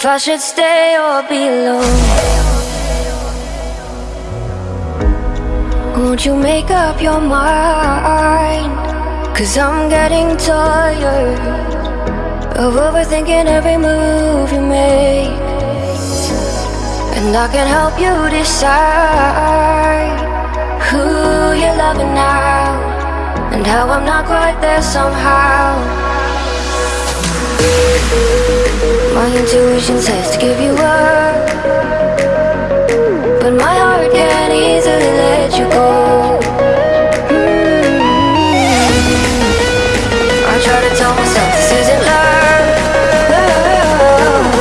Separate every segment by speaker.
Speaker 1: If I should stay or be alone Won't you make up your mind? Cause I'm getting tired Of overthinking every move you make. And I can help you decide Who you're loving now And how I'm not quite there somehow my intuition says to give you up. But my heart can't easily let you go. I try to tell myself this isn't love.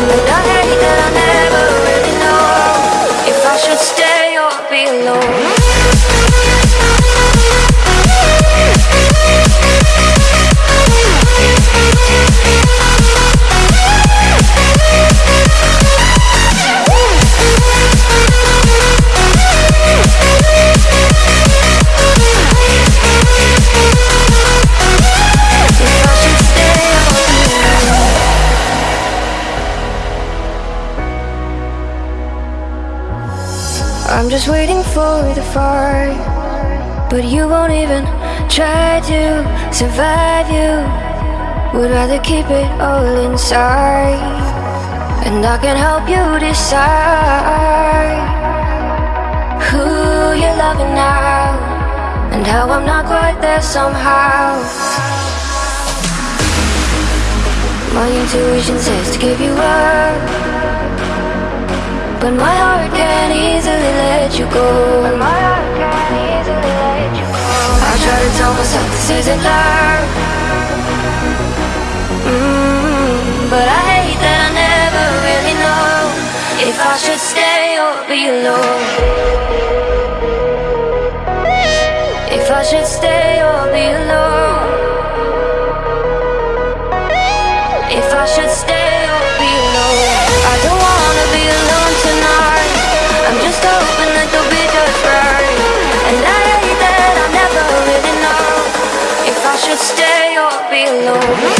Speaker 1: But I hate that I never really know If I should stay or be alone I'm just waiting for the fight But you won't even try to survive you. Would rather keep it all inside. And I can help you decide Who you're loving now And how I'm not quite there somehow. My intuition says to give you up but my heart can't easily let you go. But my heart can't easily let you go. I try to tell myself this isn't love. Mm, But I hate that I never really know If I should stay or be alone. If I should stay or be alone should stay or be alone.